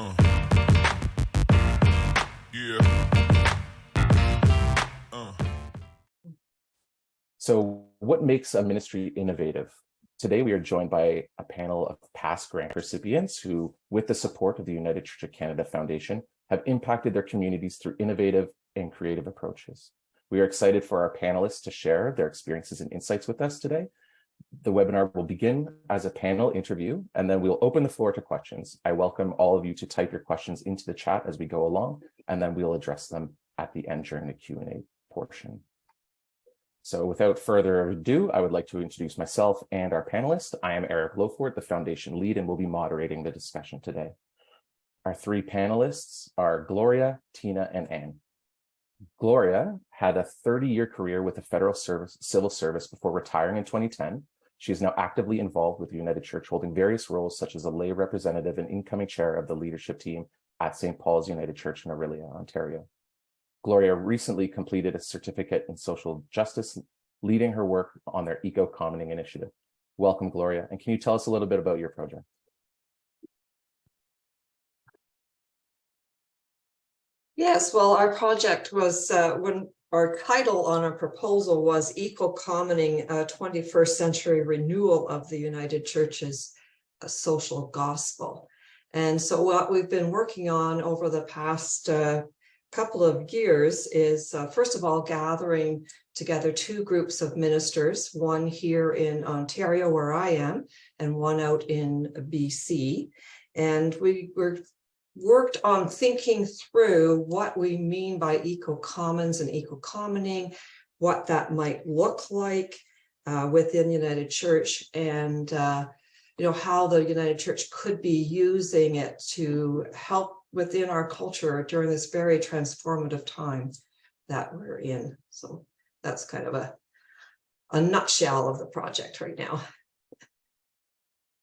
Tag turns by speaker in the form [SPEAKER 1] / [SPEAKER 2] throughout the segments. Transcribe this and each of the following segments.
[SPEAKER 1] Uh. Yeah. Uh.
[SPEAKER 2] So what makes a ministry innovative? Today, we are joined by a panel of past grant recipients who, with the support of the United Church of Canada Foundation, have impacted their communities through innovative and creative approaches. We are excited for our panelists to share their experiences and insights with us today. The webinar will begin as a panel interview, and then we'll open the floor to questions. I welcome all of you to type your questions into the chat as we go along, and then we'll address them at the end during the Q&A portion. So without further ado, I would like to introduce myself and our panelists. I am Eric Lofort, the foundation lead, and will be moderating the discussion today. Our three panelists are Gloria, Tina, and Anne. Gloria had a 30-year career with the federal service, civil service before retiring in 2010. She is now actively involved with the United Church, holding various roles such as a lay representative and incoming chair of the leadership team at St. Paul's United Church in Orillia, Ontario. Gloria recently completed a certificate in social justice, leading her work on their eco-commoning initiative. Welcome, Gloria. And can you tell us a little bit about your project?
[SPEAKER 3] Yes, well, our project was uh, when our title on our proposal was Eco-Commoning a 21st Century Renewal of the United Church's uh, Social Gospel. And so what we've been working on over the past uh, couple of years is, uh, first of all, gathering together two groups of ministers, one here in Ontario where I am, and one out in BC. And we were worked on thinking through what we mean by eco-commons and eco-commoning, what that might look like uh, within the United Church and uh, you know how the United Church could be using it to help within our culture during this very transformative time that we're in. So that's kind of a, a nutshell of the project right now.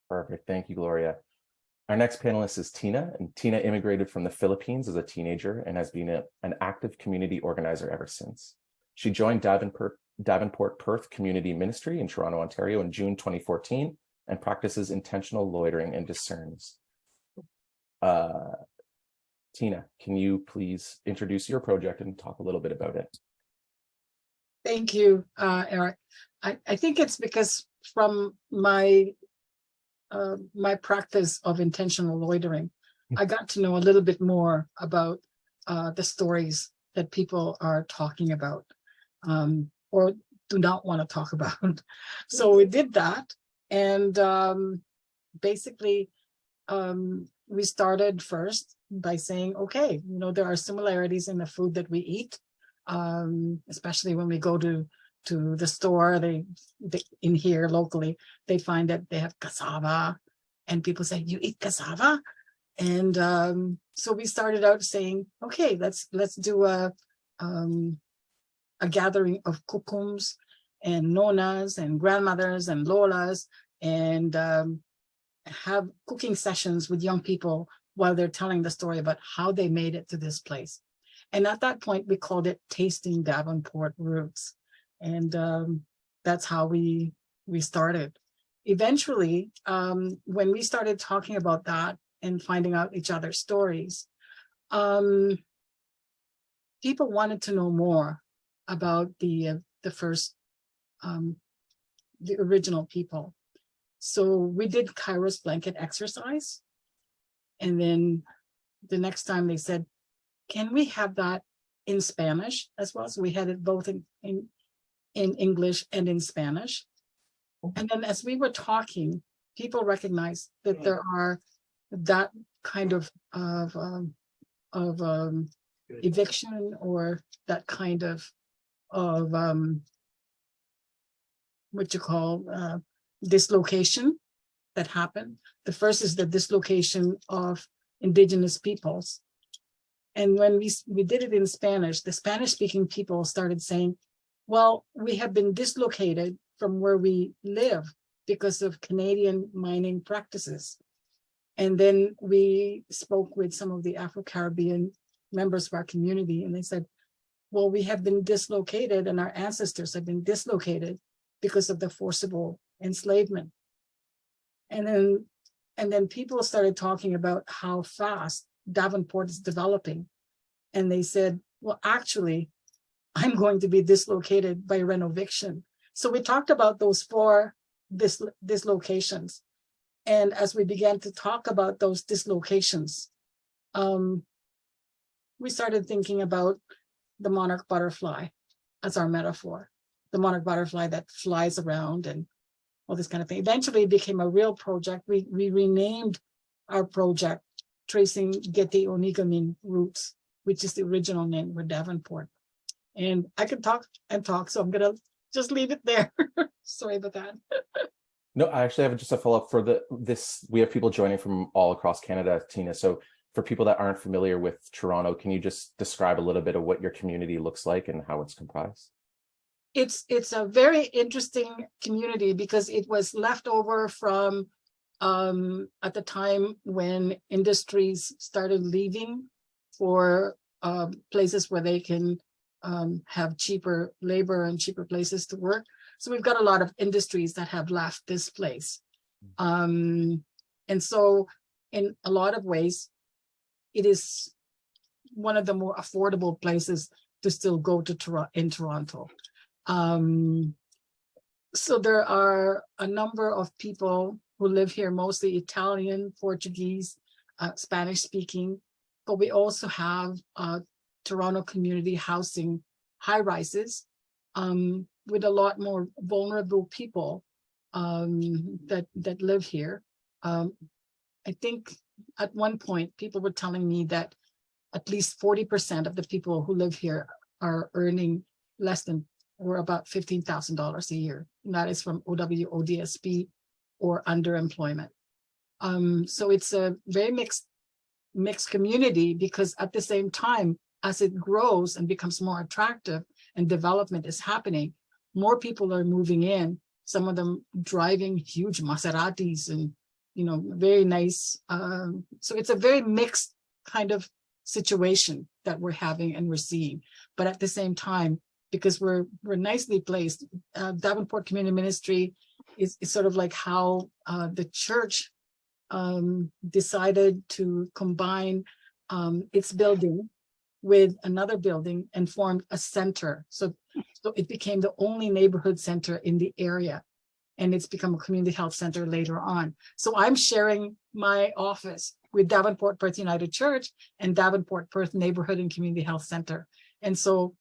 [SPEAKER 2] Perfect. Thank you, Gloria. Our next panelist is Tina, and Tina immigrated from the Philippines as a teenager and has been a, an active community organizer ever since. She joined Davenport, Davenport Perth Community Ministry in Toronto, Ontario in June 2014 and practices intentional loitering and discerns. Uh, Tina, can you please introduce your project and talk a little bit about it?
[SPEAKER 4] Thank you, uh, Eric. I, I think it's because from my uh, my practice of intentional loitering, I got to know a little bit more about uh, the stories that people are talking about um, or do not want to talk about. so we did that. And um, basically, um, we started first by saying, okay, you know, there are similarities in the food that we eat, um, especially when we go to to the store, they, they, in here locally, they find that they have cassava and people say, you eat cassava? And um, so we started out saying, okay, let's let's do a um, a gathering of kukums and nonas and grandmothers and lolas and um, have cooking sessions with young people while they're telling the story about how they made it to this place. And at that point, we called it Tasting Davenport Roots. And um, that's how we we started. Eventually, um, when we started talking about that and finding out each other's stories, um, people wanted to know more about the uh, the first um, the original people. So we did Kairos blanket exercise. And then the next time they said, can we have that in Spanish as well? So we had it both in, in in English and in Spanish. And then as we were talking, people recognized that there are that kind of of um, of um, eviction or that kind of of um, what you call uh, dislocation that happened. The first is the dislocation of indigenous peoples. And when we, we did it in Spanish, the Spanish speaking people started saying, well, we have been dislocated from where we live because of Canadian mining practices. And then we spoke with some of the Afro-Caribbean members of our community and they said, well, we have been dislocated and our ancestors have been dislocated because of the forcible enslavement. And then And then people started talking about how fast Davenport is developing. And they said, well, actually, I'm going to be dislocated by renoviction. So we talked about those four dis dislocations. And as we began to talk about those dislocations, um, we started thinking about the monarch butterfly as our metaphor, the monarch butterfly that flies around and all this kind of thing. Eventually it became a real project. We, we renamed our project tracing Gete Onigaming roots, which is the original name for Davenport. And I could talk and talk, so I'm gonna just leave it there. Sorry about that.
[SPEAKER 2] No, I actually have just a follow-up for the this. We have people joining from all across Canada, Tina. So for people that aren't familiar with Toronto, can you just describe a little bit of what your community looks like and how it's comprised?
[SPEAKER 4] It's it's a very interesting community because it was left over from um, at the time when industries started leaving for uh, places where they can um, have cheaper labor and cheaper places to work. So we've got a lot of industries that have left this place. Um, and so in a lot of ways, it is one of the more affordable places to still go to Toronto in Toronto. Um, so there are a number of people who live here, mostly Italian, Portuguese, uh, Spanish speaking, but we also have uh, Toronto community housing high rises um, with a lot more vulnerable people um, that that live here. Um, I think at one point people were telling me that at least 40% of the people who live here are earning less than or about $15,000 a year. And that is from OW, ODSP or underemployment. Um, so it's a very mixed mixed community because at the same time, as it grows and becomes more attractive and development is happening, more people are moving in, some of them driving huge Maseratis and, you know, very nice. Um, so it's a very mixed kind of situation that we're having and we're seeing. But at the same time, because we're we're nicely placed, uh, Davenport Community Ministry is, is sort of like how uh, the church um, decided to combine um, its building with another building and formed a center. So, so it became the only neighborhood center in the area. And it's become a community health center later on. So I'm sharing my office with Davenport Perth United Church and Davenport Perth Neighborhood and Community Health Center. And so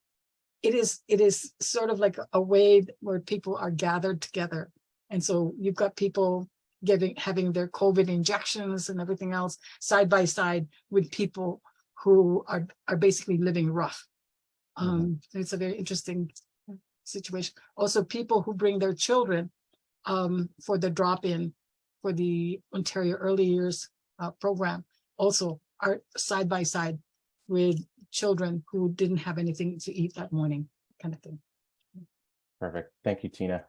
[SPEAKER 4] it is it is sort of like a way where people are gathered together. And so you've got people giving having their COVID injections and everything else side by side with people who are, are basically living rough.
[SPEAKER 2] Mm-hmm.
[SPEAKER 4] Um, It's a very interesting situation. Also, people who bring their children um, for the drop-in for the Ontario Early Years uh, program also are side by side with children who didn't have anything to eat that morning, kind of thing.
[SPEAKER 2] Perfect. Thank you, Tina.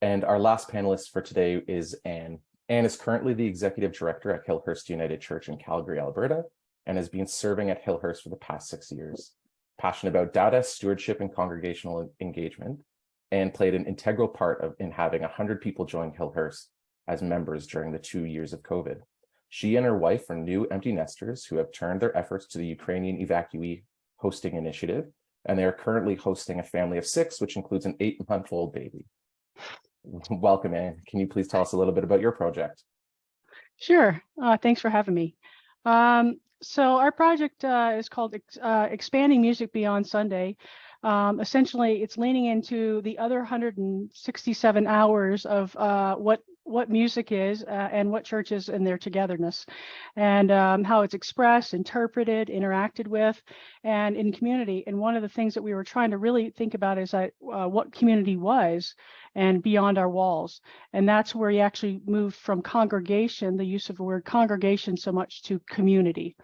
[SPEAKER 2] And our last panelist for today is Anne. Anne is currently the executive director at Hillhurst United Church in Calgary, Alberta, and has been serving at Hillhurst for the past six years. Passionate about data, stewardship, and congregational engagement, and played an integral part of in having 100 people join Hillhurst as members during the two years of COVID. She and her wife are new empty nesters who have turned their efforts to the Ukrainian evacuee hosting initiative, and they are currently hosting a family of six, which includes an eight-month-old baby. Welcome, Anne. Can you please tell us a little bit about your project?
[SPEAKER 5] Sure. Uh, thanks for having me. Um, so our project uh, is called uh, Expanding Music Beyond Sunday. Um, essentially, it's leaning into the other 167 hours of uh, what what music is uh, and what church is in their togetherness and um, how it's expressed, interpreted, interacted with, and in community. And one of the things that we were trying to really think about is that, uh, what community was and beyond our walls. And that's where he actually moved from congregation, the use of the word congregation so much to community.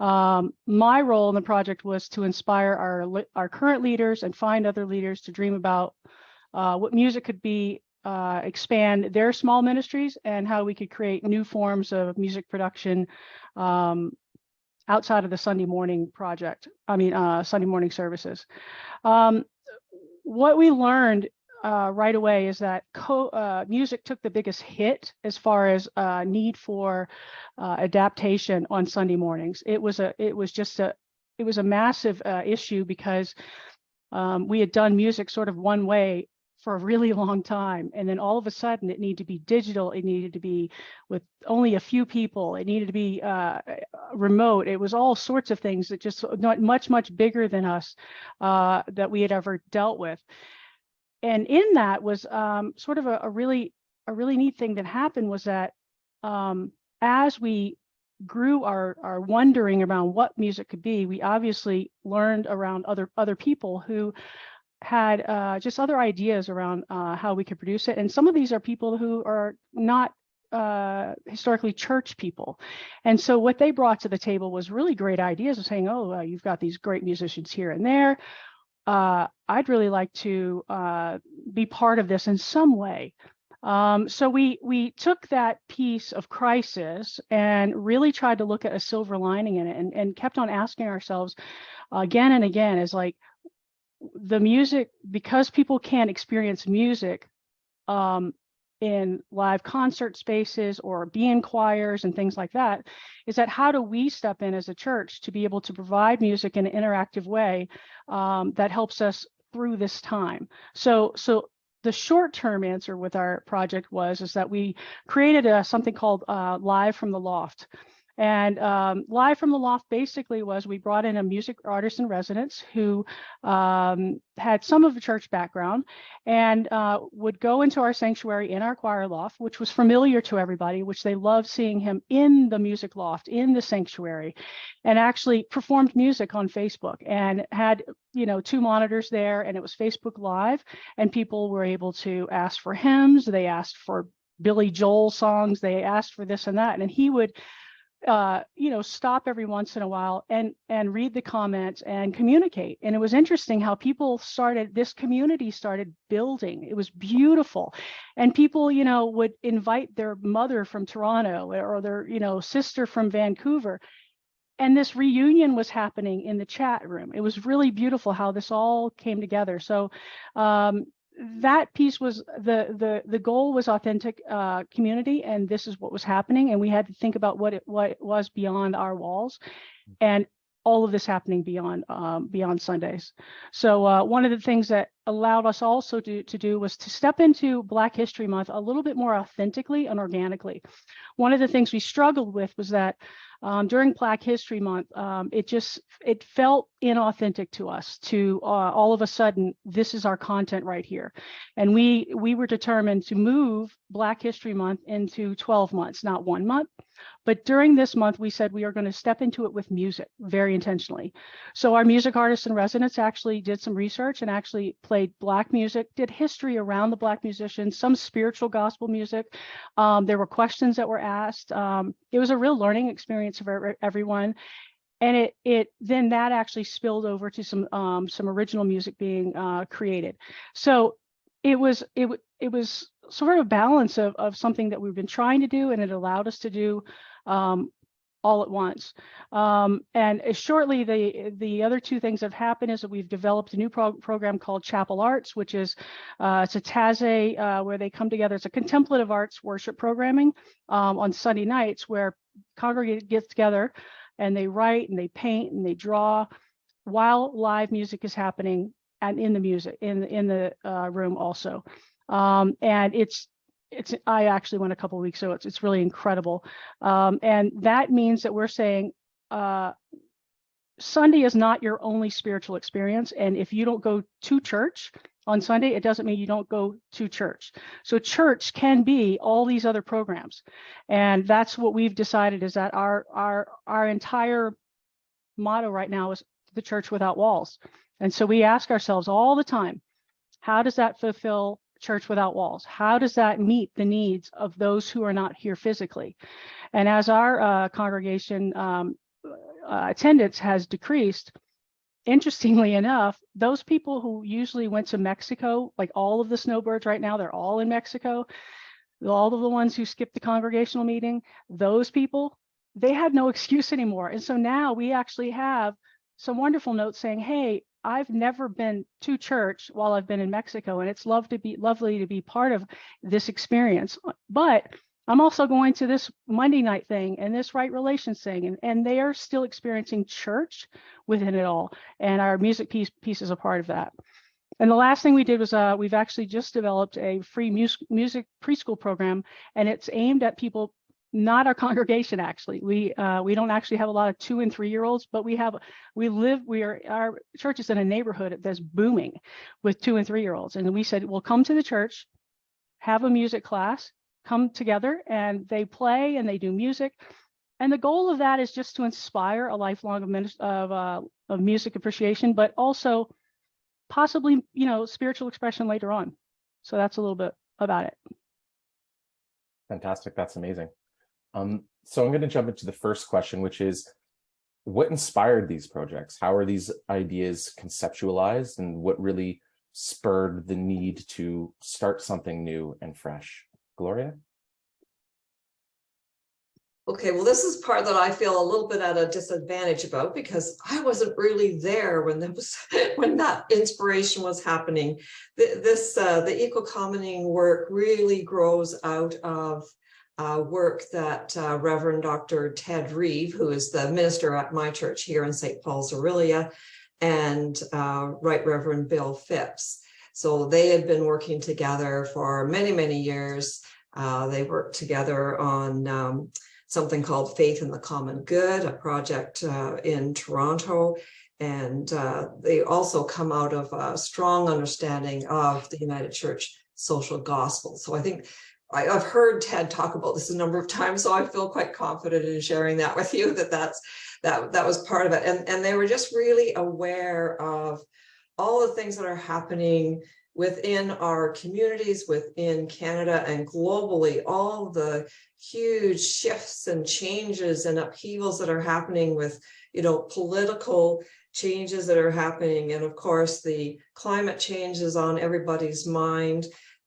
[SPEAKER 5] Um, my role in the project was to inspire our, our current leaders and find other leaders to dream about uh, what music could be uh, expand their small ministries and how we could create new forms of music production um, outside of the Sunday morning project, I mean, uh, Sunday morning services. Um, what we learned uh, right away is that co- uh, music took the biggest hit as far as uh, need for uh, adaptation on Sunday mornings. It was a it was just a it was a massive uh, issue because um, we had done music sort of one way for a really long time, and then all of a sudden it needed to be digital. It needed to be with only a few people. It needed to be uh, remote. It was all sorts of things that just not much much bigger than us uh, that we had ever dealt with and in that was um, sort of a, a really a really neat thing that happened was that um, as we grew our our wondering around what music could be, we obviously learned around other other people who had uh, just other ideas around uh, how we could produce it. And some of these are people who are not uh, historically church people. And so what they brought to the table was really great ideas of saying, oh, uh, you've got these great musicians here and there uh, I'd really like to uh, be part of this in some way. Um, so we we took that piece of crisis and really tried to look at a silver lining in it, and, and kept on asking ourselves again and again, is like the music because people can't experience music um, in live concert spaces or be in choirs and things like that is that how do we step in as a church to be able to provide music in an interactive way um, that helps us through this time? So so the short term answer with our project was is that we created a, something called uh, live from the loft and um, Live from the Loft basically was we brought in a music artist in residence who um, had some of a church background and uh, would go into our sanctuary in our choir loft, which was familiar to everybody, which they loved seeing him in the music loft, in the sanctuary, and actually performed music on Facebook and had, you know, two monitors there and it was Facebook Live and people were able to ask for hymns, they asked for Billy Joel songs, they asked for this and that. And he would uh, you know, stop every once in a while and and read the comments and communicate. And it was interesting how people started. This community started building. It was beautiful, and people, you know, would invite their mother from Toronto or their, you know, sister from Vancouver. And this reunion was happening in the chat room. It was really beautiful how this all came together. So, um, that piece was the the the goal was authentic uh, community and this is what was happening and we had to think about what it what it was beyond our walls and all of this happening beyond um, beyond Sundays. So uh, one of the things that allowed us also to, to do was to step into Black History Month a little bit more authentically and organically. One of the things we struggled with was that um, during Black History Month, um, it just it felt inauthentic to us to uh, all of a sudden this is our content right here, and we we were determined to move Black History Month into 12 months, not one month. But during this month, we said we are going to step into it with music very intentionally. So our music artists in residence actually did some research and actually played Black music, did history around the Black musicians, some spiritual gospel music. Um, there were questions that were asked. Um, it was a real learning experience for everyone. And it it then that actually spilled over to some um, some original music being uh, created. So it was it it was sort of a balance of of something that we've been trying to do, and it allowed us to do um, all at once. Um, and shortly, the the other two things that have happened is that we've developed a new pro program called Chapel Arts, which is uh, it's a Taizé uh, where they come together. It's a contemplative arts worship programming um, on Sunday nights where congregate gets together and they write and they paint and they draw while live music is happening and in the music in in the uh, room also. Um, and it's it's I actually went a couple weeks so it's it's really incredible. Um, and that means that we're saying uh, Sunday is not your only spiritual experience. And if you don't go to church on Sunday, it doesn't mean you don't go to church. So church can be all these other programs. And that's what we've decided is that our our our entire motto right now is the church without walls. And so we ask ourselves all the time, how does that fulfill church without walls? How does that meet the needs of those who are not here physically? And as our uh, congregation um, uh, attendance has decreased, interestingly enough, those people who usually went to Mexico, like all of the snowbirds right now, they're all in Mexico. All of the ones who skipped the congregational meeting, those people, they had no excuse anymore. And so now we actually have some wonderful notes saying, hey, I've never been to church while I've been in Mexico, and it's love to be lovely to be part of this experience. But I'm also going to this Monday night thing and this right relations thing, and, and they are still experiencing church within it all. And our music piece piece is a part of that. And the last thing we did was uh, we've actually just developed a free music music preschool program, and it's aimed at people not our congregation actually. We uh, we don't actually have a lot of two and three year olds but we have we live we are our church is in a neighborhood that's booming with two and three year olds and we said well come to the church have a music class come together and they play and they do music. And the goal of that is just to inspire a lifelong of, uh, of music appreciation but also possibly you know spiritual expression later on. So that's a little bit about it.
[SPEAKER 2] Fantastic. That's amazing. Um, so I'm going to jump into the first question, which is what inspired these projects? How are these ideas conceptualized and what really spurred the need to start something new and fresh? Gloria?
[SPEAKER 3] Okay, well, this is part that I feel a little bit at a disadvantage about because I wasn't really there when there was when that inspiration was happening. This uh, the eco commoning work really grows out of uh, work that uh, Reverend Dr. Ted Reeve, who is the minister at my church here in St. Paul's Orillia, and uh, Right Reverend Bill Phipps. So they had been working together for many, many years. Uh, they worked together on um, something called Faith in the Common Good, a project uh, in Toronto. And uh, they also come out of a strong understanding of the United Church social gospel. So I think I, have heard Ted talk about this a number of times, so I feel quite confident in sharing that with you that that's that that was part of it. And and they were just really aware of all the things that are happening within our communities, within Canada and globally, all the huge shifts and changes and upheavals that are happening with, you know, political changes that are happening. And of course, the climate change is on everybody's mind.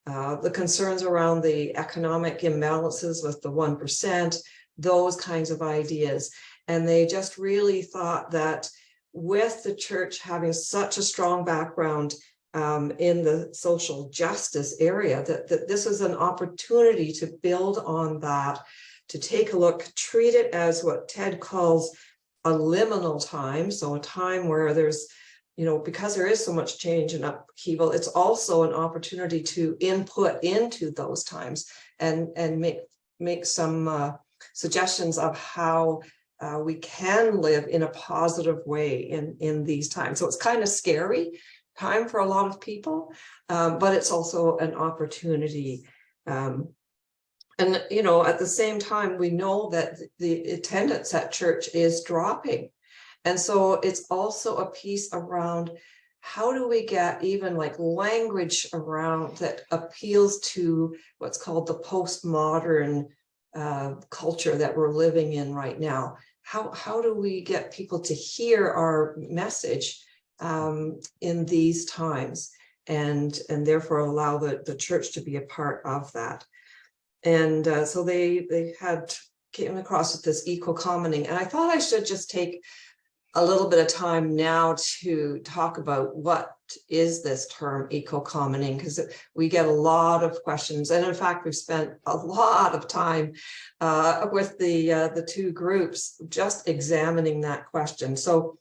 [SPEAKER 3] Uh, the concerns around the economic imbalances with the 1%, those kinds of ideas. And they just really thought that with the church having such a strong background um, in the social justice area, that, that this is an opportunity to build on that, to take a look, treat it as what Ted calls a liminal time. So a time where there's you know, because there is so much change and upheaval, it's also an opportunity to input into those times and, and make, make some uh, suggestions of how uh, we can live in a positive way in, in these times. So it's kind of scary time for a lot of people, um, but it's also an opportunity. Um, and, you know, at the same time, we know that the attendance at church is dropping. And so it's also a piece around how do we get even like language around that appeals to what's called the postmodern uh, culture that we're living in right now? How, how do we get people to hear our message um, in these times and, and therefore allow the, the church to be a part of that? And uh, so they, they had came across with this eco commoning and I thought I should just take a little bit of time now to talk about what is this term eco-commoning because we get a lot of questions. And in fact we've spent a lot of time uh, with the uh, the two groups just examining that question. So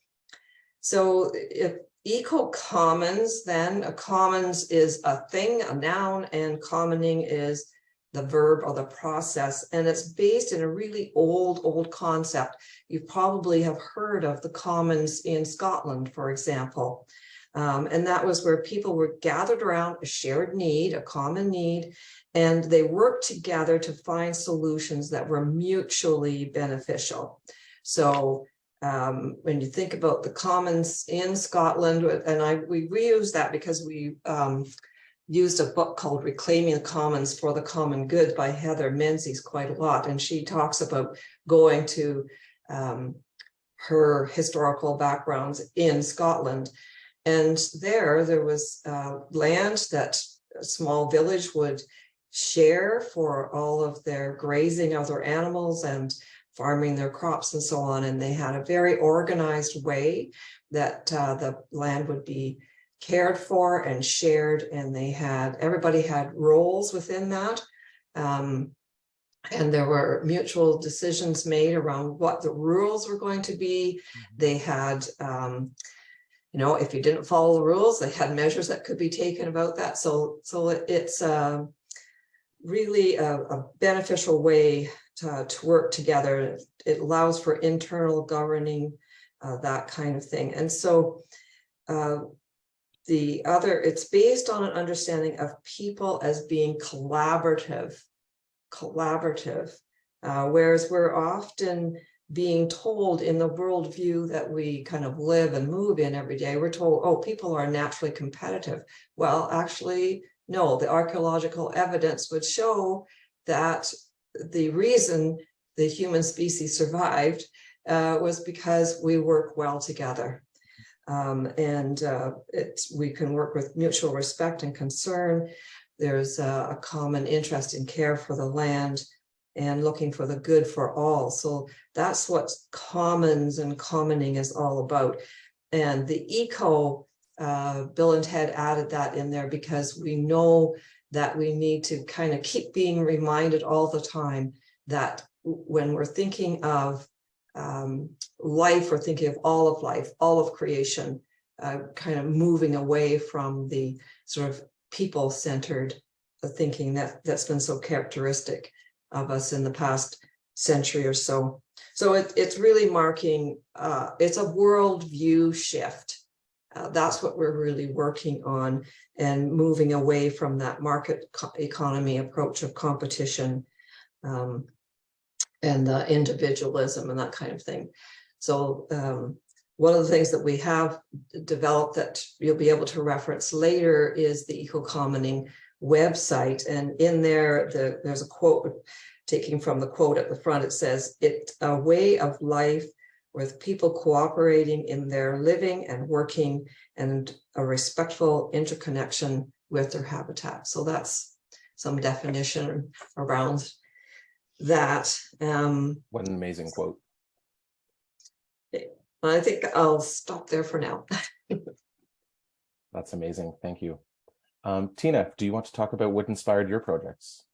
[SPEAKER 3] so if eco commons then a commons is a thing a noun and commoning is the verb or the process, and it's based in a really old, old concept. You probably have heard of the commons in Scotland, for example. Um, and that was where people were gathered around a shared need, a common need, and they worked together to find solutions that were mutually beneficial. So um, when you think about the commons in Scotland, and I we reuse that because we um, used a book called Reclaiming the Commons for the Common Good by Heather Menzies quite a lot. And she talks about going to um, her historical backgrounds in Scotland. And there, there was uh, land that a small village would share for all of their grazing of their animals and farming their crops and so on, and they had a very organized way that uh, the land would be cared for and shared, and they had, everybody had roles within that. Um, and there were mutual decisions made around what the rules were going to be. They had, um, you know, if you didn't follow the rules, they had measures that could be taken about that. So, so it- it's uh, really a, a beneficial way to, to work together. It allows for internal governing, uh, that kind of thing. And so uh, the other, it's based on an understanding of people as being collaborative, collaborative. Uh, whereas we're often being told in the worldview that we kind of live and move in every day, we're told, oh, people are naturally competitive. Well, actually, no, the archaeological evidence would show that the reason the human species survived uh, was because we work well together. Um, and uh, we can work with mutual respect and concern. There's a, a common interest in care for the land and looking for the good for all. So that's what commons and commoning is all about. And the eco, uh, Bill and Ted added that in there because we know that we need to kind of keep being reminded all the time that when we're thinking of um, life, we're thinking of all of life, all of creation, uh, kind of moving away from the sort of people-centered thinking that that's been so characteristic of us in the past century or so. So it, it's really marking, uh, it's a worldview shift. Uh, that's what we're really working on and moving away from that market co- economy approach of competition um, and the individualism and that kind of thing. So um, one of the things that we have developed that you'll be able to reference later is the eco-commoning website. And in there, the, there's a quote taking from the quote at the front. It says, it's a way of life with people cooperating in their living and working and a respectful interconnection with their habitat. So that's some definition around that. Um,
[SPEAKER 2] What an amazing quote.
[SPEAKER 3] I think I'll stop there for now.
[SPEAKER 2] That's amazing. Thank you. Um, Tina, do you want to talk about what inspired your projects?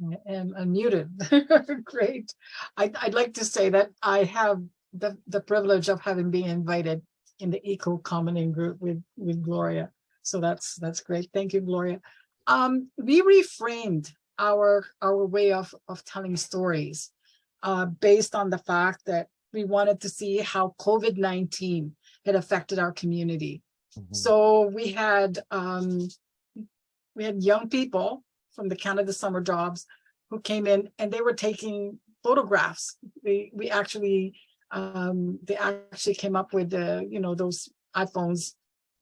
[SPEAKER 4] I am unmuted. Great. I'd, I'd like to say that I have the, the privilege of having been invited in the Eco Commoning group with, with Gloria. So that's, that's great. Thank you, Gloria. Um, we reframed our, our way of, of telling stories uh, based on the fact that we wanted to see how COVID-19 had affected our community.
[SPEAKER 2] Mhm.
[SPEAKER 4] So we had, um, we had young people from the Canada Summer Jobs who came in and they were taking photographs. We, we actually, um, they actually came up with the, you know, those iPhones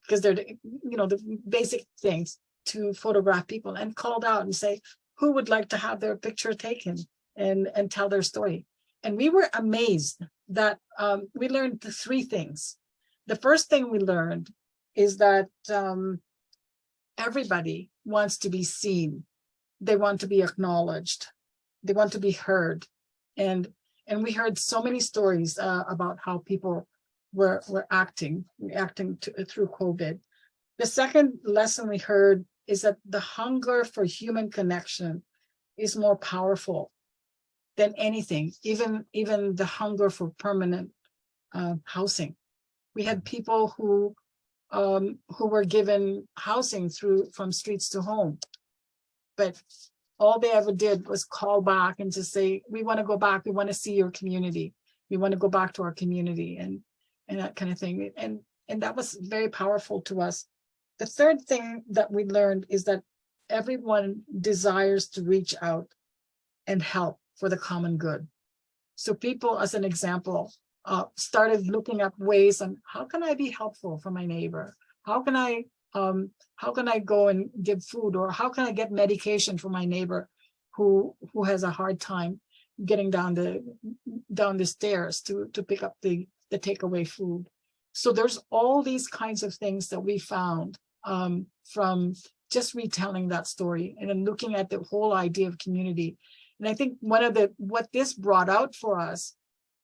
[SPEAKER 4] because they're, the, you know, the basic things to photograph people and called out and say, who would like to have their picture taken and, and tell their story. And we were amazed that um, we learned three things. The first thing we learned is that um, everybody wants to be seen. They want to be acknowledged. They want to be heard. And and we heard so many stories uh, about how people were were acting, reacting to, through COVID. The second lesson we heard is that the hunger for human connection is more powerful than anything, even even the hunger for permanent uh, housing. We had people who um, who were given housing through from streets to home. But all they ever did was call back and just say, we want to go back. We want to see your community. We want to go back to our community and and that kind of thing. And and that was very powerful to us. The third thing that we learned is that everyone desires to reach out and help for the common good. So people, as an example, uh, started looking up ways on how can I be helpful for my neighbor? How can I um, how can I go and give food or how can I get medication for my neighbor who who has a hard time getting down the down the stairs to to pick up the the takeaway food. So there's all these kinds of things that we found um, from just retelling that story and then looking at the whole idea of community. And I think one of the, what this brought out for us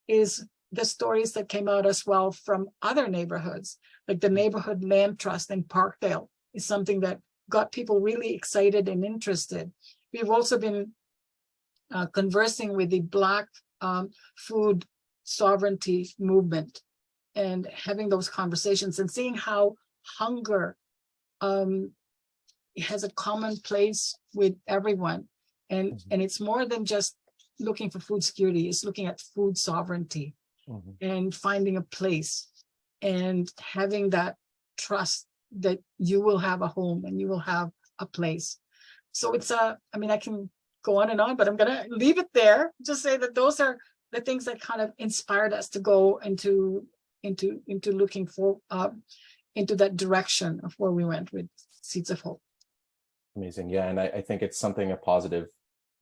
[SPEAKER 4] is the stories that came out as well from other neighborhoods, like the Neighborhood Land Trust in Parkdale is something that got people really excited and interested. We've also been uh, conversing with the Black um, food sovereignty movement and having those conversations and seeing how hunger um, has a common place with everyone. And,
[SPEAKER 2] Mhm.
[SPEAKER 4] and it's more than just looking for food security, it's looking at food sovereignty
[SPEAKER 2] Mhm.
[SPEAKER 4] and finding a place and having that trust that you will have a home and you will have a place. So it's a, I mean, I can go on and on, but I'm gonna leave it there. Just say that those are the things that kind of inspired us to go into, into, into looking for, uh, into that direction of where we went with Seeds of Hope.
[SPEAKER 2] Amazing. Yeah. And I, I think it's something a positive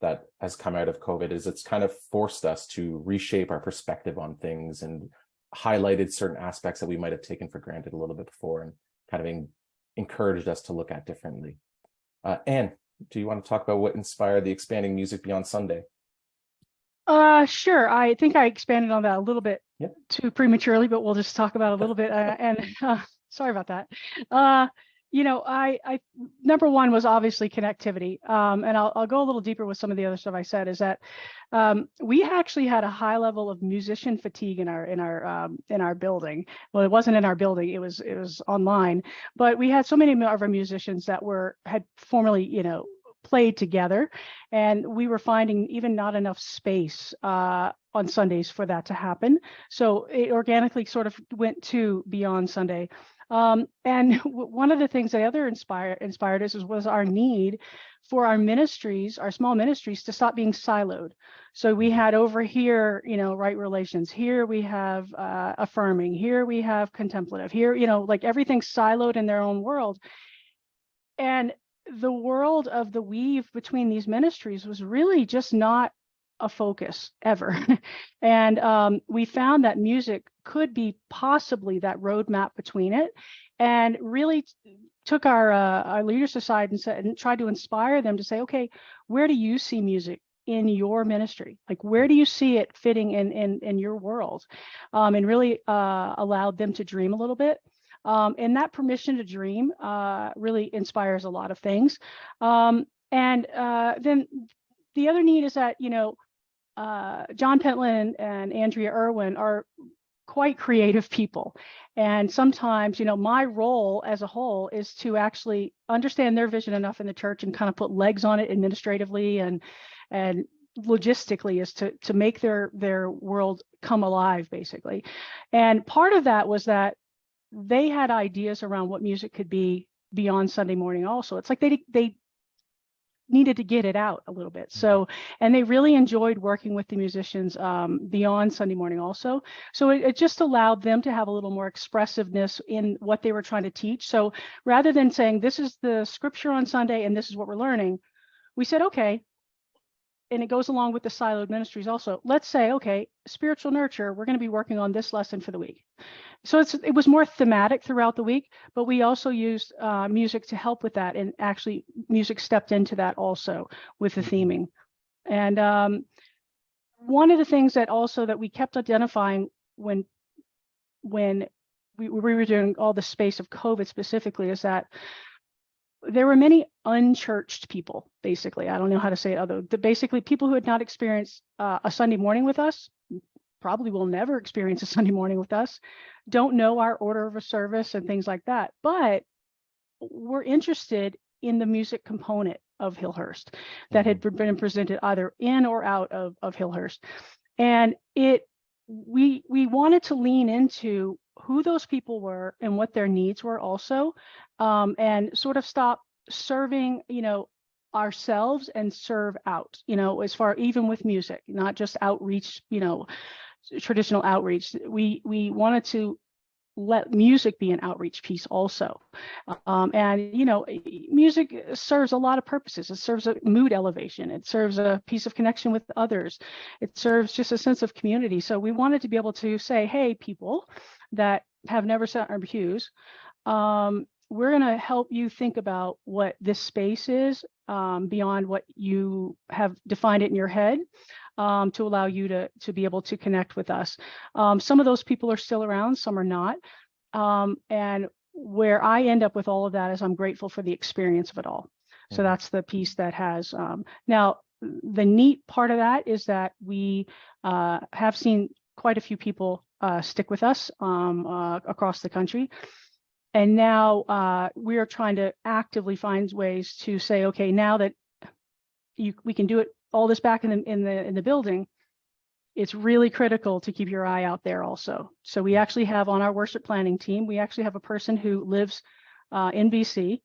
[SPEAKER 2] that has come out of COVID is it's kind of forced us to reshape our perspective on things and highlighted certain aspects that we might have taken for granted a little bit before and kind of en- encouraged us to look at differently. Uh, Anne, do you want to talk about what inspired the expanding music beyond Sunday?
[SPEAKER 5] Uh, sure. I think I expanded on that a little bit
[SPEAKER 2] Yep.
[SPEAKER 5] too prematurely, but we'll just talk about a little bit. Uh, and uh, sorry about that. Uh, you know, I, I number one was obviously connectivity. Um, and I'll, I'll go a little deeper with some of the other stuff I said. Is that um, we actually had a high level of musician fatigue in our in our um, in our building. Well, it wasn't in our building; it was it was online. But we had so many of our musicians that were had formerly, you know, played together and we were finding even not enough space uh, on Sundays for that to happen. So it organically sort of went to beyond Sunday. Um, and one of the things that other inspire, inspired us was, was our need for our ministries, our small ministries, to stop being siloed. So we had over here, you know, right relations. Here we have uh, affirming. Here we have contemplative. Here, you know, like everything's siloed in their own world. And the world of the weave between these ministries was really just not a focus ever. and um, we found that music could be possibly that roadmap between it and really took our uh, our leaders aside and said and tried to inspire them to say okay where do you see music in your ministry? Like where do you see it fitting in in in your world? Um, and really uh, allowed them to dream a little bit um, and that permission to dream uh, really inspires a lot of things. Um, and uh, then the other need is that, you know, uh, John Pentland and Andrea Irwin are quite creative people. And sometimes, you know, my role as a whole is to actually understand their vision enough in the church and kind of put legs on it administratively and and logistically is to to make their their world come alive basically. And part of that was that they had ideas around what music could be beyond Sunday morning also. It's like they they needed to get it out a little bit. So, and they really enjoyed working with the musicians um, beyond Sunday morning also. So it, it just allowed them to have a little more expressiveness in what they were trying to teach. So rather than saying, this is the scripture on Sunday and this is what we're learning, we said, okay, and it goes along with the siloed ministries also. Let's say, okay, spiritual nurture, we're going to be working on this lesson for the week. So it's it was more thematic throughout the week, but we also used uh, music to help with that, and actually music stepped into that also with the theming. And um, one of the things that also that we kept identifying when when we, we were doing all the space of COVID specifically is that there were many unchurched people, basically. I don't know how to say it, other the basically people who had not experienced uh, a Sunday morning with us, probably will never experience a Sunday morning with us, don't know our order of a service and things like that. But we're interested in the music component of Hillhurst that had been presented either in or out of, of Hillhurst. And it we we wanted to lean into who those people were and what their needs were also um, and sort of stop serving you know ourselves and serve out you know as far even with music not just outreach you know traditional outreach. We we wanted to let music be an outreach piece also. Um, and you know music serves a lot of purposes. It serves a mood elevation. It serves a piece of connection with others. It serves just a sense of community. So we wanted to be able to say hey people that have never sat our pews um, we're going to help you think about what this space is um, beyond what you have defined it in your head um, to allow you to, to be able to connect with us. Um, some of those people are still around, some are not. Um, and where I end up with all of that is I'm grateful for the experience of it all. So
[SPEAKER 2] Mhm.
[SPEAKER 5] that's the piece that has, um, now, the neat part of that is that we uh, have seen quite a few people uh, stick with us um, uh, across the country. And now uh, we are trying to actively find ways to say, okay, now that you, we can do it, all this back in the, in the, in the building, it's really critical to keep your eye out there also. So we actually have on our worship planning team, we actually have a person who lives uh, in BC,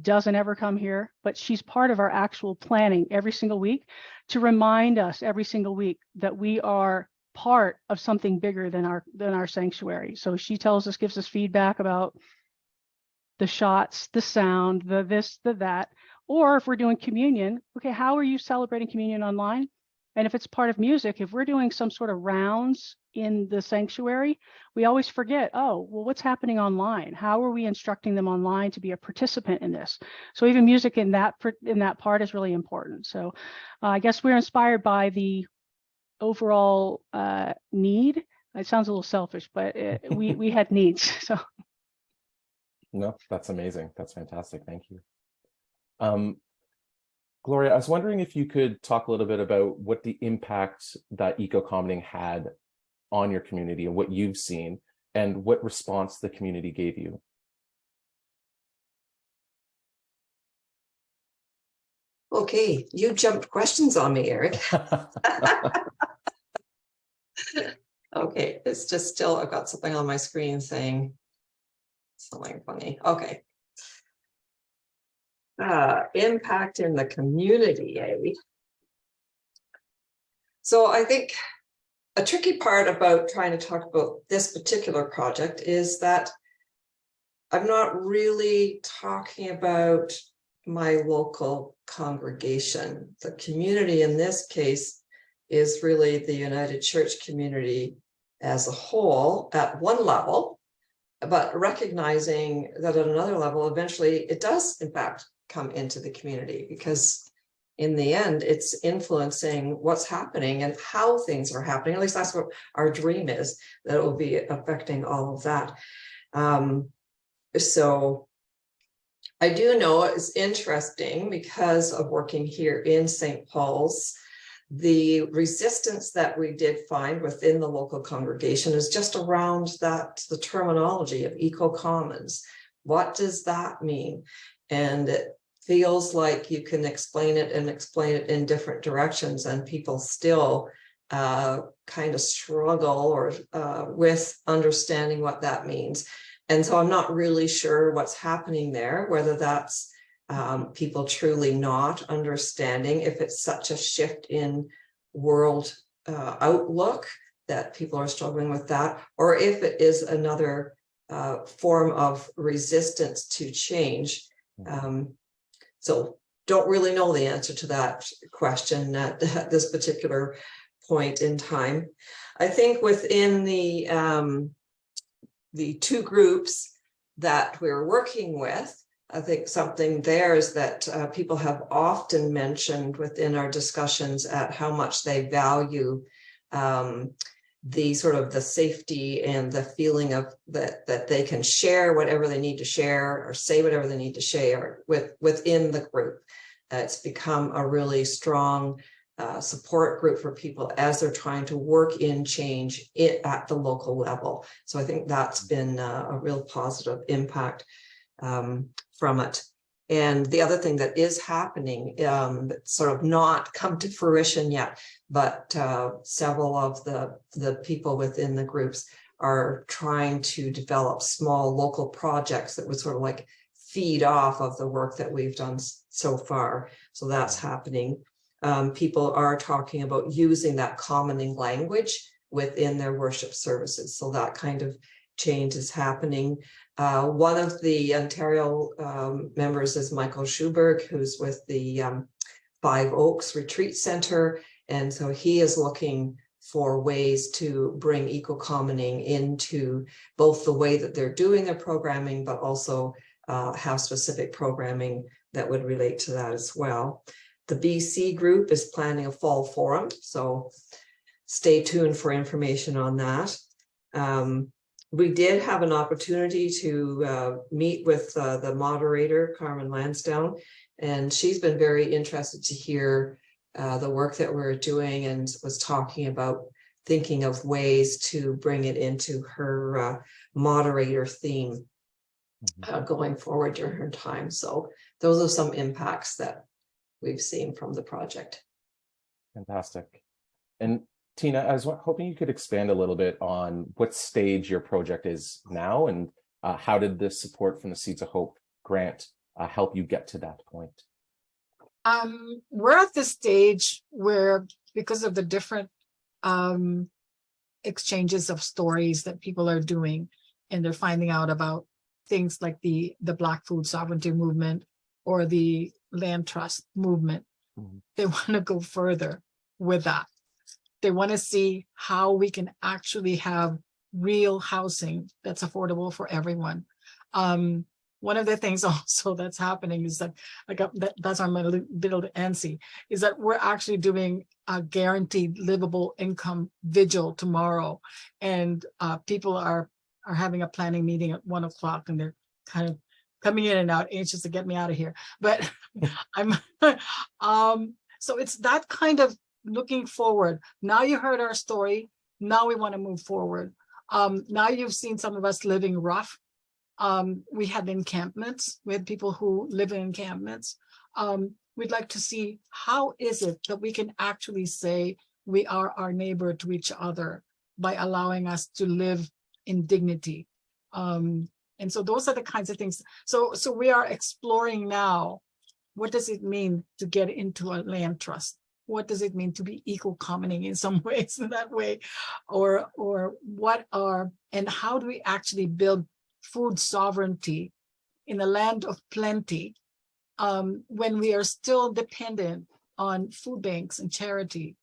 [SPEAKER 5] doesn't ever come here, but she's part of our actual planning every single week to remind us every single week that we are part of something bigger than our than our sanctuary. So she tells us, gives us feedback about the shots, the sound, the this, the that, or if we're doing communion, okay, how are you celebrating communion online? And if it's part of music, if we're doing some sort of rounds in the sanctuary, we always forget, oh, well, what's happening online? How are we instructing them online to be a participant in this? So even music in that in that part is really important. So uh, I guess we're inspired by the overall uh, need. It sounds a little selfish, but it, we we had needs. So
[SPEAKER 2] No, that's amazing. That's fantastic. Thank you. Um, Gloria, I was wondering if you could talk a little bit about what the impact that eco-commoning had on your community and what you've seen and what response the community gave you.
[SPEAKER 3] Okay, you jumped questions on me, Eric. Okay, it's just still, I've got something on my screen saying something funny. Okay. Uh, impact in the community, eh? So I think a tricky part about trying to talk about this particular project is that I'm not really talking about my local congregation. The community in this case is really the United Church community as a whole at one level, but recognizing that at another level, eventually it does in fact come into the community because in the end, it's influencing what's happening and how things are happening. At least that's what our dream is, that it will be affecting all of that. Um, so I do know it's interesting because of working here in St. Paul's, the resistance that we did find within the local congregation is just around that, the terminology of eco-commons. What does that mean? And feels like you can explain it and explain it in different directions and people still uh, kind of struggle or uh, with understanding what that means. And so I'm not really sure what's happening there, whether that's um, people truly not understanding if it's such a shift in world uh, outlook that people are struggling with that, or if it is another uh, form of resistance to change. Um, so don't really know the answer to that question at, at this particular point in time. I think within the um, the two groups that we're working with, I think something there is that uh, people have often mentioned within our discussions at how much they value um, the sort of the safety and the feeling of that that they can share whatever they need to share or say whatever they need to share with within the group. Uh, it's become a really strong uh, support group for people as they're trying to work in change it at the local level. So I think that's been uh, a real positive impact um, from it. And the other thing that is happening, um, sort of not come to fruition yet, but uh, several of the, the people within the groups are trying to develop small local projects that would sort of like feed off of the work that we've done so far. So that's happening. Um, people are talking about using that commoning language within their worship services. So that kind of change is happening. Uh, one of the Ontario um, members is Michael Schuberg, who's with the um, Five Oaks Retreat Center. And so he is looking for ways to bring eco-commoning into both the way that they're doing their programming, but also uh, have specific programming that would relate to that as well. The BC group is planning a fall forum, so stay tuned for information on that. Um, we did have an opportunity to uh, meet with uh, the moderator, Carmen Lansdowne, and she's been very interested to hear uh, the work that we're doing and was talking about thinking of ways to bring it into her uh, moderator theme
[SPEAKER 2] Mhm.
[SPEAKER 3] uh, going forward during her time. So those are some impacts that we've seen from the project.
[SPEAKER 2] Fantastic. And Tina, I was hoping you could expand a little bit on what stage your project is now and uh, how did the support from the Seeds of Hope grant uh, help you get to that point?
[SPEAKER 4] Um, we're at the stage where, because of the different um exchanges of stories that people are doing, and they're finding out about things like the the Black Food Sovereignty Movement or the Land Trust Movement.
[SPEAKER 2] Mhm.
[SPEAKER 4] They want to go further with that. They want to see how we can actually have real housing that's affordable for everyone. Um, one of the things also that's happening is that I got that that's on my li- little antsy is that we're actually doing a guaranteed livable income vigil tomorrow. And uh people are are having a planning meeting at one o'clock and they're kind of coming in and out anxious to get me out of here. But I'm um so it's that kind of looking forward. Now you heard our story. Now we want to move forward. Um now you've seen some of us living rough um, we had encampments, we had people who live in encampments. Um, we'd like to see how is it that we can actually say we are our neighbor to each other by allowing us to live in dignity. Um, and so those are the kinds of things. So, so we are exploring now, what does it mean to get into a land trust? What does it mean to be eco-commoning in some ways in that way? Or, or what are, and how do we actually build food sovereignty in a land of plenty um, when we are still dependent on food banks and charity.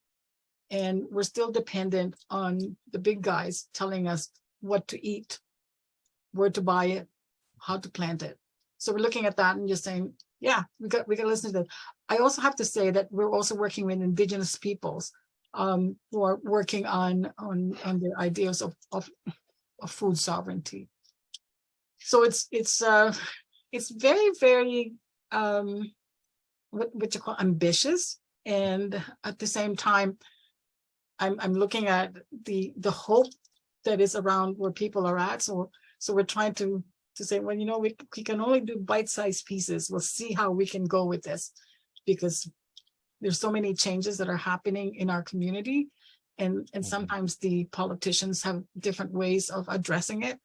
[SPEAKER 4] And we're still dependent on the big guys telling us what to eat, where to buy it, how to plant it. So we're looking at that and just saying, yeah, we got we got to listen to that. I also have to say that we're also working with indigenous peoples um, who are working on on on their ideas of, of of food sovereignty so it's it's uh it's very very um what, what you call ambitious and at the same time i'm i'm looking at the the hope that is around where people are at. So so we're trying to to say well you know we, we can only do bite-sized pieces. We'll see how we can go with this because there's so many changes that are happening in our community and and
[SPEAKER 2] Mhm.
[SPEAKER 4] sometimes the politicians have different ways of addressing it.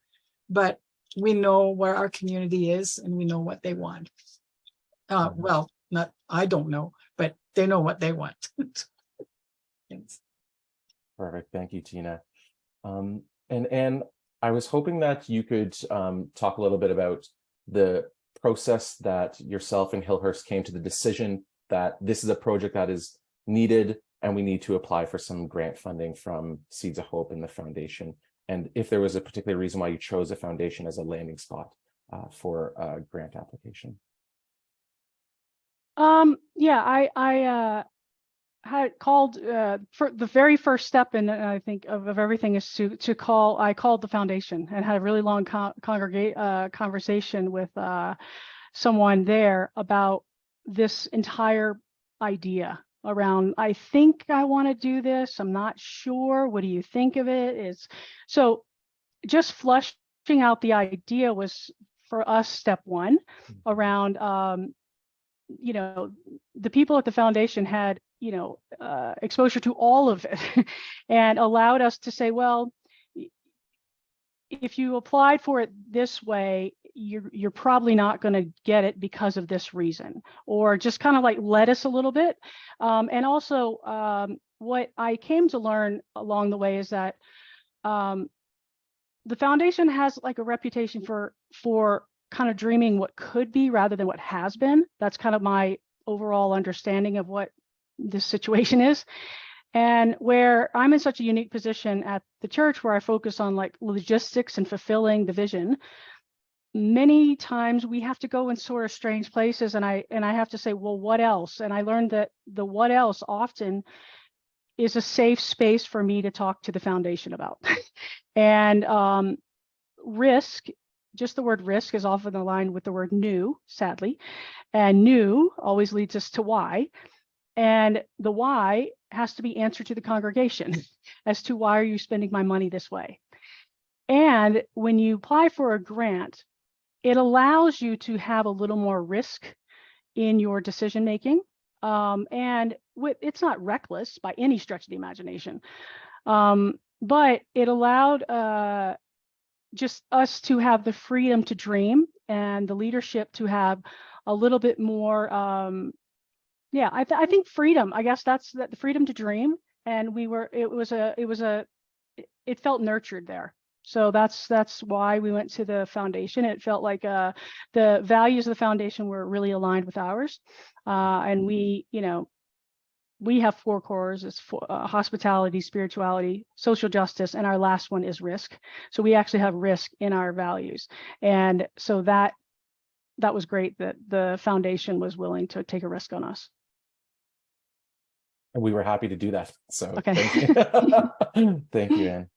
[SPEAKER 4] But we know where our community is and we know what they want. Uh,
[SPEAKER 2] Mhm.
[SPEAKER 4] well, not, I don't know, but they know what they want. Thanks.
[SPEAKER 2] Perfect. Thank you, Tina. Um, and and I was hoping that you could um, talk a little bit about the process that yourself and Hillhurst came to the decision that this is a project that is needed and we need to apply for some grant funding from Seeds of Hope and the foundation. And if there was a particular reason why you chose a foundation as a landing spot uh, for a grant application.
[SPEAKER 5] Um, yeah, I, I, uh, had called, uh, for the very first step in, uh, I think of, of everything is to, to call, I called the foundation and had a really long con- congregate, uh, conversation with, uh, someone there about this entire idea around, I think I want to do this. I'm not sure. What do you think of it? Is so just flushing out the idea was for us step one around um, you know the people at the foundation had you know uh, exposure to all of it and allowed us to say well if you applied for it this way you're you're probably not going to get it because of this reason or just kind of like let us a little bit um, and also um, what i came to learn along the way is that um, the foundation has like a reputation for for kind of dreaming what could be rather than what has been. That's kind of my overall understanding of what this situation is. And where I'm in such a unique position at the church where I focus on like logistics and fulfilling the vision, many times we have to go in sort of strange places and I and I have to say, well, what else? And I learned that the what else often is a safe space for me to talk to the foundation about. and um, risk, just the word risk is often aligned with the word new, sadly. And new always leads us to why. And the why has to be answered to the congregation as to why are you spending my money this way? And when you apply for a grant, it allows you to have a little more risk in your decision making. Um, and it's not reckless by any stretch of the imagination, um, but it allowed uh, just us to have the freedom to dream and the leadership to have a little bit more. Um, yeah, I, th I think freedom. I guess that's that the freedom to dream. And we were. It was a. It was a. It felt nurtured there. So that's that's why we went to the foundation. It felt like uh, the values of the foundation were really aligned with ours, uh, and we, you know, we have four cores: it's for, uh, hospitality, spirituality, social justice, and our last one is risk. So we actually have risk in our values, and so that that was great that the foundation was willing to take a risk on us.
[SPEAKER 2] And we were happy to do that. So
[SPEAKER 5] Okay.
[SPEAKER 2] thank you, thank you, Anne.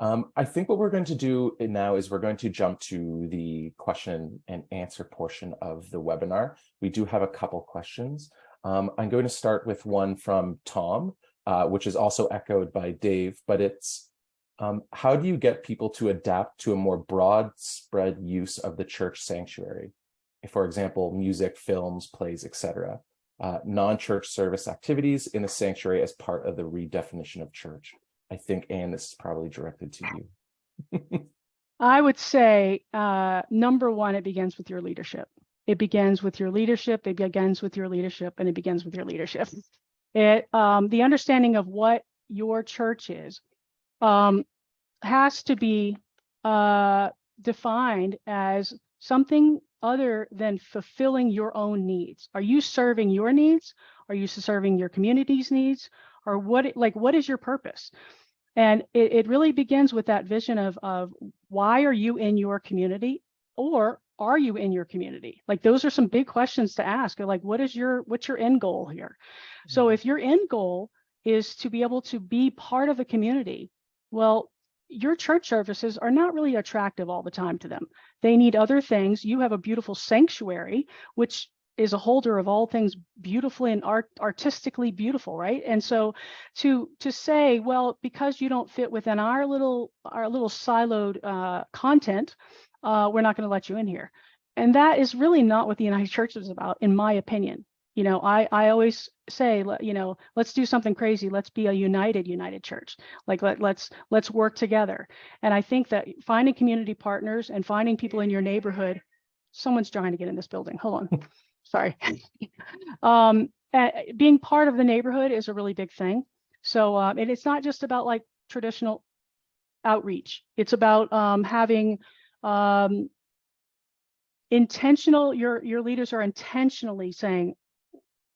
[SPEAKER 2] Um, I think what we're going to do now is we're going to jump to the question and answer portion of the webinar. We do have a couple questions. Um, I'm going to start with one from Tom, uh, which is also echoed by Dave, but it's um, how do you get people to adapt to a more broad spread use of the church sanctuary? For example, music, films, plays, etc. Uh, non-church service activities in the sanctuary as part of the redefinition of church. I think, Anne, this is probably directed to you.
[SPEAKER 5] I would say, uh, number one, it begins with your leadership. It begins with your leadership. It begins with your leadership, and it begins with your leadership. It um, the understanding of what your church is um, has to be uh, defined as something other than fulfilling your own needs. Are you serving your needs? Are you serving your community's needs? Or what like what is your purpose? And it, it really begins with that vision of, of why are you in your community or are you in your community? Like those are some big questions to ask. Like what is your what's your end goal here? So mm-hmm. if your end goal is to be able to be part of a community, well, your church services are not really attractive all the time to them. They need other things. You have a beautiful sanctuary, which is a holder of all things beautifully and art artistically beautiful right? And so to to say well because you don't fit within our little our little siloed uh, content uh, we're not going to let you in here. And that is really not what the united church is about in my opinion. You know i i always say you know let's do something crazy. Let's be a united united church. Like let, let's let's work together. And i think that finding community partners and finding people in your neighborhood someone's trying to get in this building. Hold on sorry. um, uh, being part of the neighborhood is a really big thing. So, um, and it's not just about like traditional outreach. It's about um, having um, intentional, your, your leaders are intentionally saying,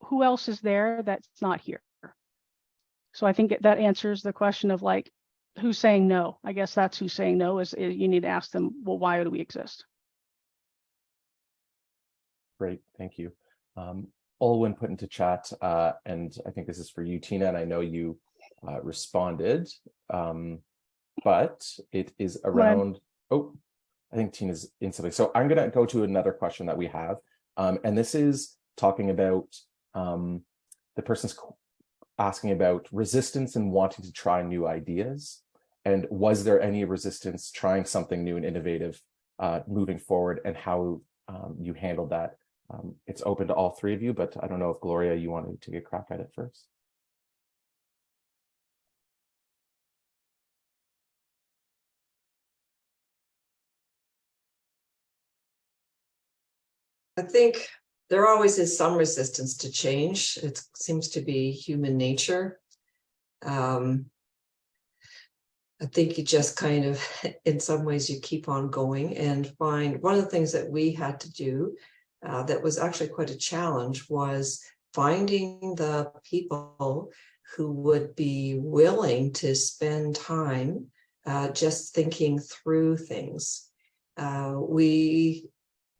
[SPEAKER 5] who else is there that's not here? So I think that answers the question of like, who's saying no? I guess that's who's saying no is, is you need to ask them, well, why do we exist?
[SPEAKER 2] Great, thank you. Um, Olwen put into chat, uh, and I think this is for you, Tina, and I know you uh, responded, um, but it is around, oh, I think Tina's in something. So I'm gonna go to another question that we have, um, and this is talking about um, the person's asking about resistance and wanting to try new ideas. And was there any resistance trying something new and innovative uh, moving forward and how um, you handled that? Um, it's open to all three of you, but I don't know if Gloria, you wanted to get crack at it first.
[SPEAKER 3] I think there always is some resistance to change. It seems to be human nature. Um, I think you just kind of, in some ways, you keep on going and find one of the things that we had to do uh, that was actually quite a challenge was finding the people who would be willing to spend time uh, just thinking through things. uh, we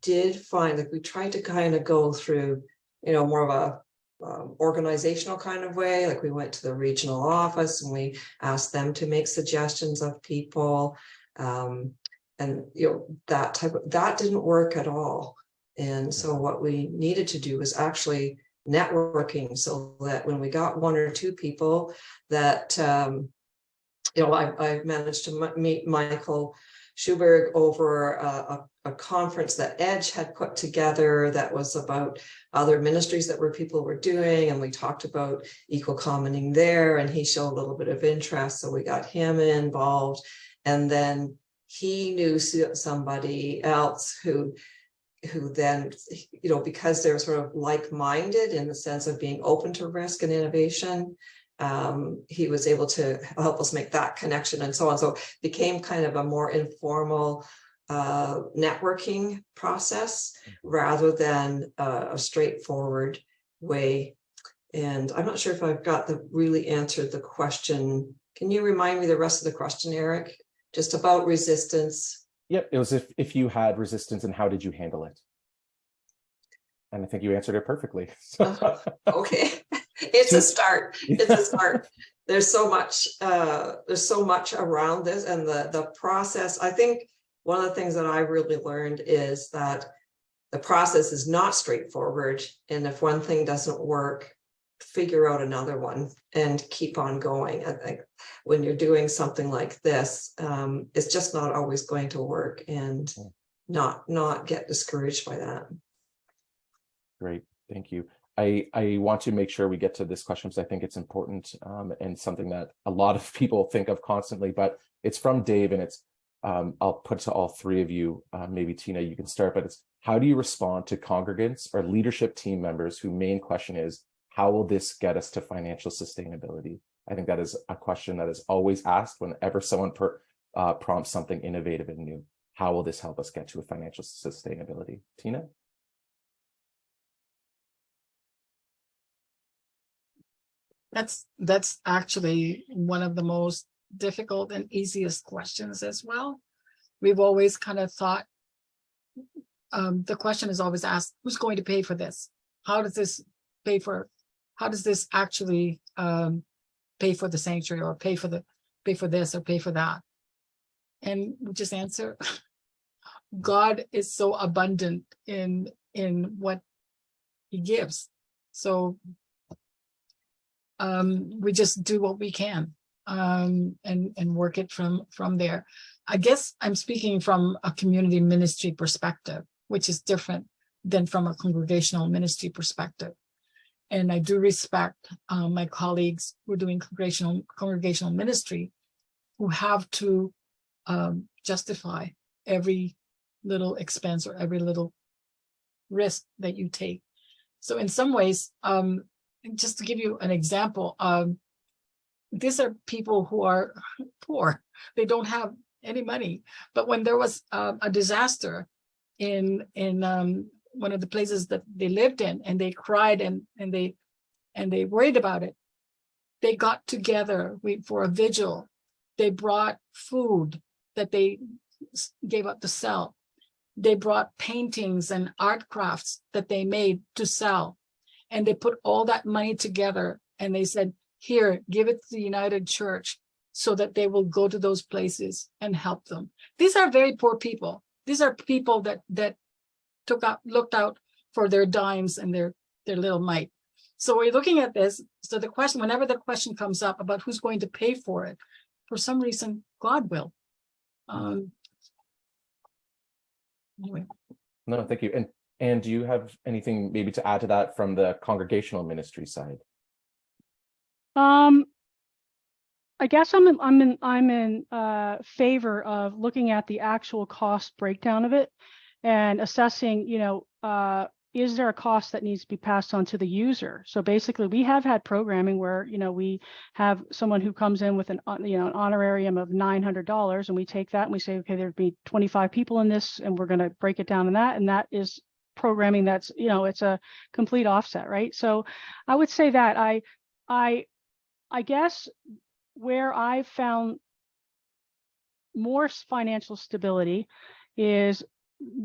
[SPEAKER 3] did find that we tried to kind of go through, you know, more of a um, organizational kind of way, like we went to the regional office and we asked them to make suggestions of people. Um, and, you know, that type of, that didn't work at all. And so what we needed to do was actually networking so that when we got one or two people that, um, you know, I, I managed to m- meet Michael Schuberg over a, a, a conference that Edge had put together that was about other ministries that were people were doing, and we talked about eco-commoning there, and he showed a little bit of interest, so we got him involved. And then he knew somebody else who who then, you know, because they're sort of like-minded in the sense of being open to risk and innovation, um, he was able to help us make that connection and so on. So became kind of a more informal uh, networking process rather than uh, a straightforward way. And I'm not sure if I've got the really answered the question. Can you remind me the rest of the question, Eric? Just about resistance.
[SPEAKER 2] Yep, it was if if you had resistance and how did you handle it? And I think you answered it perfectly. So-
[SPEAKER 3] Okay, it's a start. It's a start. There's so much, uh, there's so much around this and the, the process. I think one of the things that I really learned is that the process is not straightforward. And if one thing doesn't work, figure out another one and keep on going. I think when you're doing something like this, um, it's just not always going to work and not, not get discouraged by that.
[SPEAKER 2] Great, thank you. I, I want to make sure we get to this question because I think it's important um, and something that a lot of people think of constantly, but it's from Dave and it's, um, I'll put to all three of you, uh, maybe Tina, you can start, but it's how do you respond to congregants or leadership team members whose main question is, how will this get us to financial sustainability? I think that is a question that is always asked whenever someone per, uh, prompts something innovative and new. How will this help us get to a financial sustainability? Tina?
[SPEAKER 4] That's, that's actually one of the most difficult and easiest questions as well. We've always kind of thought, um, the question is always asked, who's going to pay for this? How does this pay for, how does this actually, um, pay for the sanctuary or pay for the, pay for this or pay for that? And we just answer, God is so abundant in, in what he gives. So um, we just do what we can um, and and work it from from there. I guess I'm speaking from a community ministry perspective, which is different than from a congregational ministry perspective. And I do respect uh, my colleagues who are doing congregational congregational ministry, who have to um, justify every little expense or every little risk that you take. So in some ways, um, just to give you an example, um, these are people who are poor. They don't have any money. But when there was uh, a disaster in in um, one of the places that they lived in, and they cried and and they and they worried about it, they got together we, for a vigil. They brought food that they gave up to sell. They brought paintings and art crafts that they made to sell and they put all that money together and they said, here, give it to the United Church so that they will go to those places and help them. These are very poor people. These are people that that took out looked out for their dimes and their their little mite. So we're looking at this. So the question, whenever the question comes up about who's going to pay for it, for some reason, God will. Um, anyway.
[SPEAKER 2] No, thank you. And and do you have anything maybe to add to that from the congregational ministry side?
[SPEAKER 5] Um, I guess I'm in, I'm in, I'm in uh, favor of looking at the actual cost breakdown of it and assessing, you know, uh, is there a cost that needs to be passed on to the user? So basically, we have had programming where, you know, we have someone who comes in with an, you know, an honorarium of $900 and we take that and we say, okay, there'd be 25 people in this and we're going to break it down in that. And that is programming that's, you know, it's a complete offset, right? So I would say that I, I, I guess where I've found more financial stability is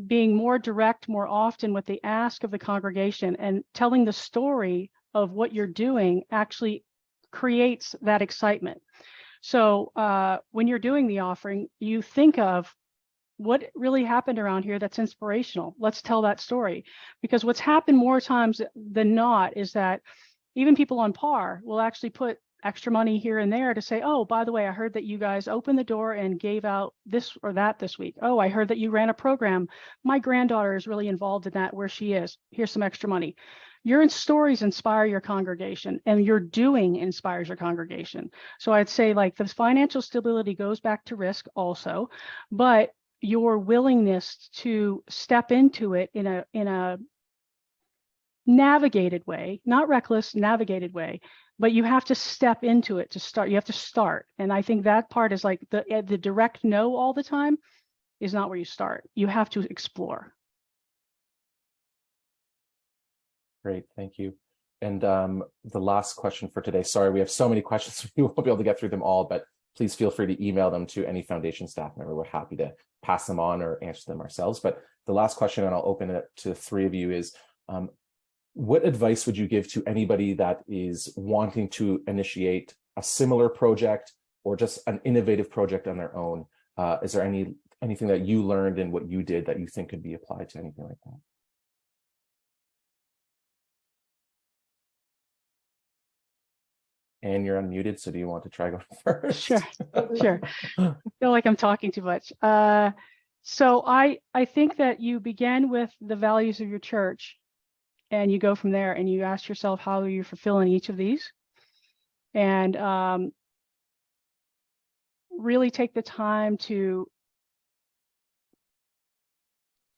[SPEAKER 5] being more direct more often with the ask of the congregation and telling the story of what you're doing actually creates that excitement. So uh, when you're doing the offering, you think of what really happened around here that's inspirational. Let's tell that story. Because what's happened more times than not is that even people on par will actually put extra money here and there to say, oh, by the way, I heard that you guys opened the door and gave out this or that this week. Oh, I heard that you ran a program. My granddaughter is really involved in that where she is. Here's some extra money. Your stories inspire your congregation and your doing inspires your congregation. So I'd say like the financial stability goes back to risk also, but your willingness to step into it in a in a navigated way, not reckless, navigated way, but you have to step into it to start. You have to start. And I think that part is like the eh, the direct no all the time is not where you start. You have to explore.
[SPEAKER 2] Great, thank you. And um, the last question for today, sorry, we have so many questions, we won't be able to get through them all, but please feel free to email them to any foundation staff member. We're happy to pass them on or answer them ourselves. But the last question, and I'll open it to the three of you, is um, what advice would you give to anybody that is wanting to initiate a similar project or just an innovative project on their own? Uh, is there any anything that you learned and what you did that you think could be applied to anything like that? And you're unmuted, so do you want to try going first?
[SPEAKER 5] Sure, sure. I feel like I'm talking too much. Uh, so I I think that you begin with the values of your church, and you go from there, and you ask yourself how are you fulfilling each of these, and um, really take the time to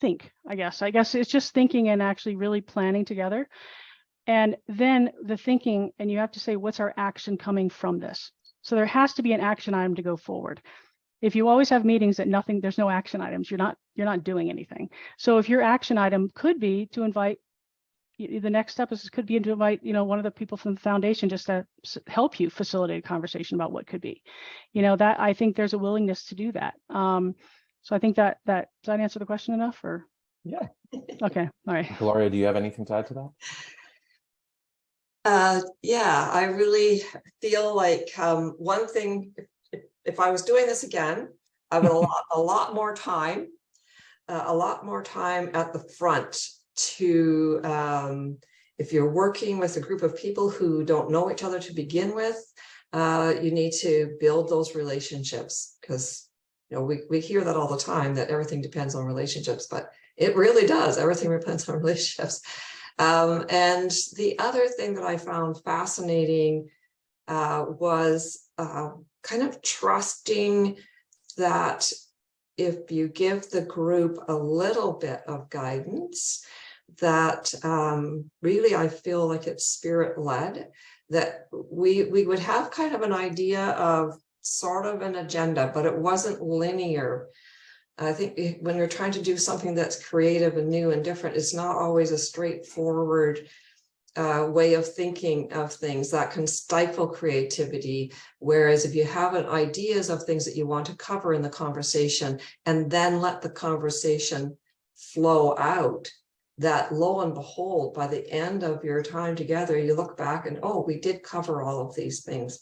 [SPEAKER 5] think. I guess I guess it's just thinking and actually really planning together. And then the thinking, and you have to say, what's our action coming from this? So there has to be an action item to go forward. If you always have meetings that nothing, there's no action items, you're not you're not doing anything. So if your action item could be to invite the next step is could be to invite you know one of the people from the foundation just to help you facilitate a conversation about what could be you know that i think there's a willingness to do that um so i think that that does that answer the question enough or
[SPEAKER 2] Yeah.
[SPEAKER 5] okay all right
[SPEAKER 2] Gloria, do you have anything to add to that?
[SPEAKER 3] Uh, yeah, I really feel like um, one thing, if, if- if I was doing this again, I would allot a lot more time. Uh, a lot more time at the front to, um, if you're working with a group of people who don't know each other to begin with, uh, you need to build those relationships because, you know, we, we hear that all the time, that everything depends on relationships, but it really does. Everything depends on relationships. Um, and the other thing that I found fascinating uh, was uh, kind of trusting that if you give the group a little bit of guidance, that um, really I feel like it's spirit led, that we, we would have kind of an idea of sort of an agenda, but it wasn't linear. I think when you're trying to do something that's creative and new and different, it's not always a straightforward uh, way of thinking of things that can stifle creativity. Whereas if you have an ideas of things that you want to cover in the conversation and then let the conversation flow out, that lo and behold, by the end of your time together, you look back and, oh, we did cover all of these things,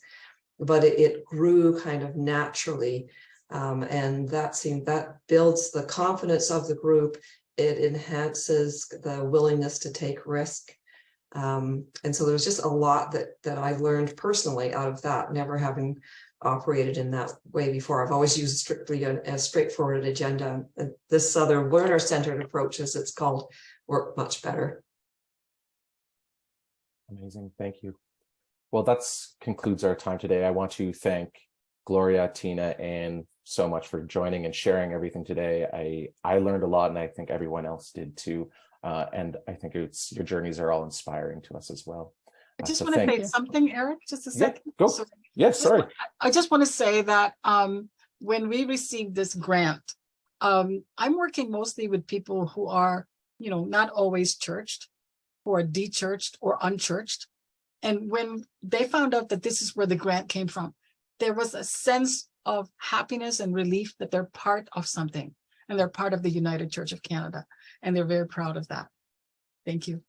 [SPEAKER 3] but it, it grew kind of naturally. Um, and that seemed that builds the confidence of the group. It enhances the willingness to take risk. Um, and so there's just a lot that that I learned personally out of that, never having operated in that way before. I've always used strictly a, a straightforward agenda. This other learner-centered approach, as it's called, work much better.
[SPEAKER 2] Amazing, thank you. Well, that concludes our time today. I want to thank Gloria, Tina, and so much for joining and sharing everything today. I I learned a lot, and I think everyone else did too. Uh, and I think it's your journeys are all inspiring to us as well.
[SPEAKER 4] I
[SPEAKER 2] Uh,
[SPEAKER 4] just
[SPEAKER 2] so
[SPEAKER 4] want to say
[SPEAKER 2] you.
[SPEAKER 4] something, Eric, just a
[SPEAKER 2] Yeah,
[SPEAKER 4] second.
[SPEAKER 2] go.
[SPEAKER 4] So-
[SPEAKER 2] Yes,
[SPEAKER 4] just
[SPEAKER 2] sorry.
[SPEAKER 4] wa- I just want to say that um, when we received this grant, um, I'm working mostly with people who are, you know, not always churched, or de-churched or unchurched. And when they found out that this is where the grant came from, there was a sense of happiness and relief that they're part of something. and they're part of the United Church of Canada, and they're very proud of that. Thank you.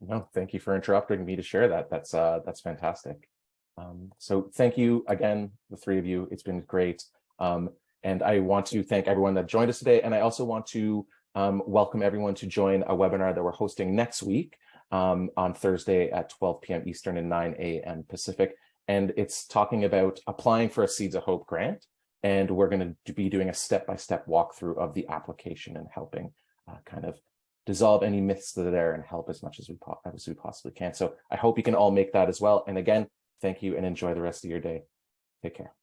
[SPEAKER 2] No, thank you for interrupting me to share that. That's uh, that's fantastic. Um, so thank you again, the three of you. It's been great. Um, and I want to thank everyone that joined us today. And I also want to um, welcome everyone to join a webinar that we're hosting next week um, on Thursday at 12 p.m. Eastern and 9 a.m. Pacific. And it's talking about applying for a Seeds of Hope grant. And we're going to be doing a step-by-step walkthrough of the application and helping uh, kind of dissolve any myths that are there and help as much as we, as we possibly can. So I hope you can all make that as well. And again, thank you and enjoy the rest of your day. Take care.